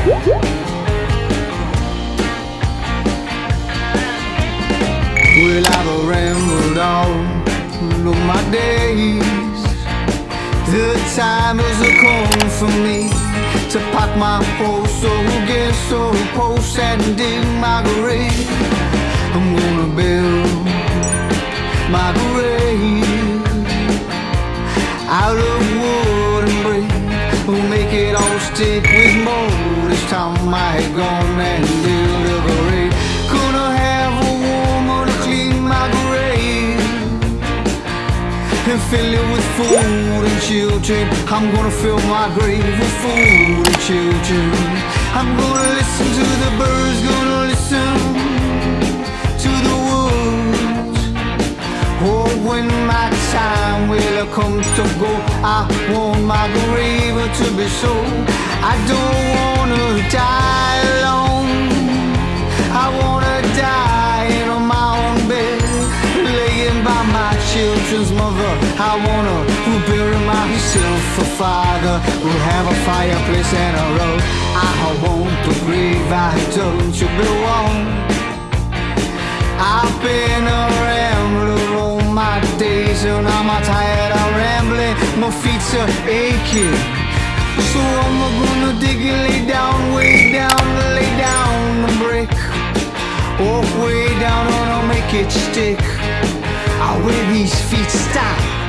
Well, I've rambled on all my days. The time has come for me To pack my horse, so get so post and dig my grave? I'm gonna build my grave. Out of wood and brick We'll make it all stick with more I had gone and. Gonna have a woman to clean my grave and fill it with food and children. I'm gonna fill my grave with food and children. I'm gonna listen to the birds, gonna listen to the woods. Oh, when my time will come to go, I want my grave to be so. I don't die alone. I wanna die in my own bed, laying by my children's mother. I wanna bury myself a father. We'll have a fireplace and a road. I want the grave I dug to belong. I've been a rambler all my days and I'm tired of rambling. My feet are aching. So I'm gonna dig and lay down, way down, lay down the brick. Walk way down and I'll make it stick. I will these feet stop.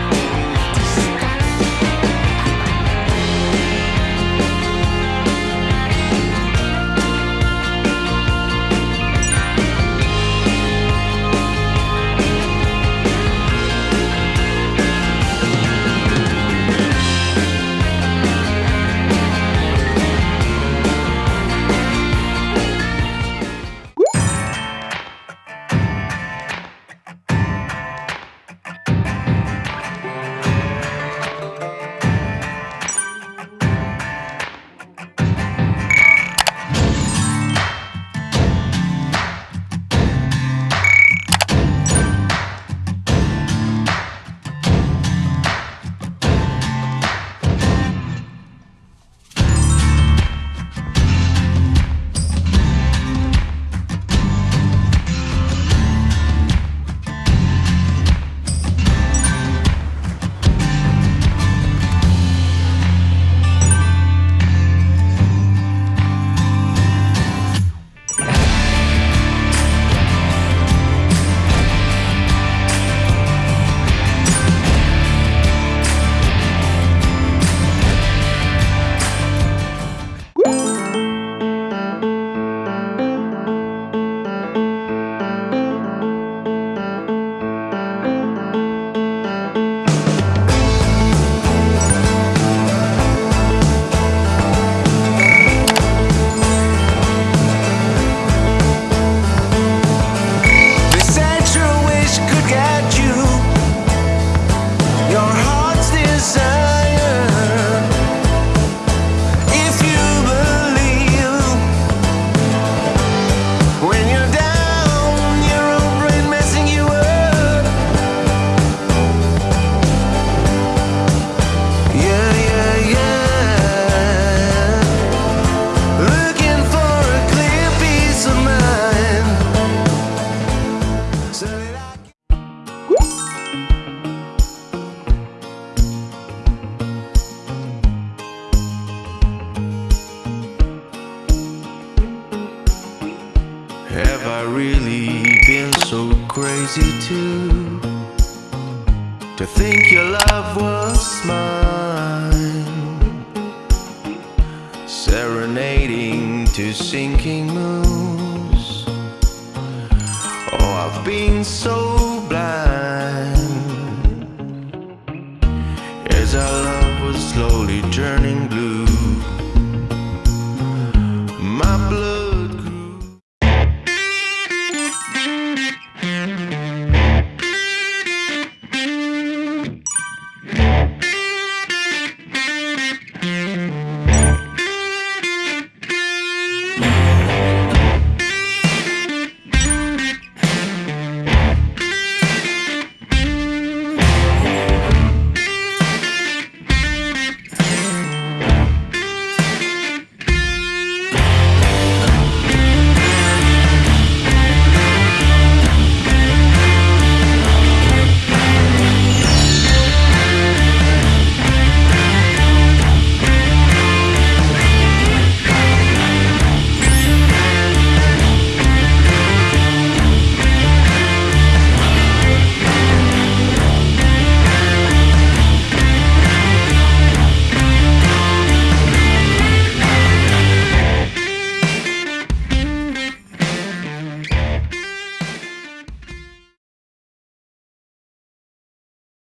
Crazy too? To think your love was mine, serenading to sinking moons. Oh, I've been so blind as our love was slowly turning.